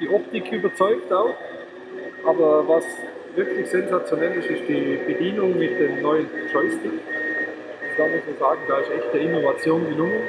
die Optik überzeugt auch, aber was wirklich sensationell ist, ist die Bedienung mit dem neuen Joystick. Da muss man sagen, da ist echte Innovation gelungen.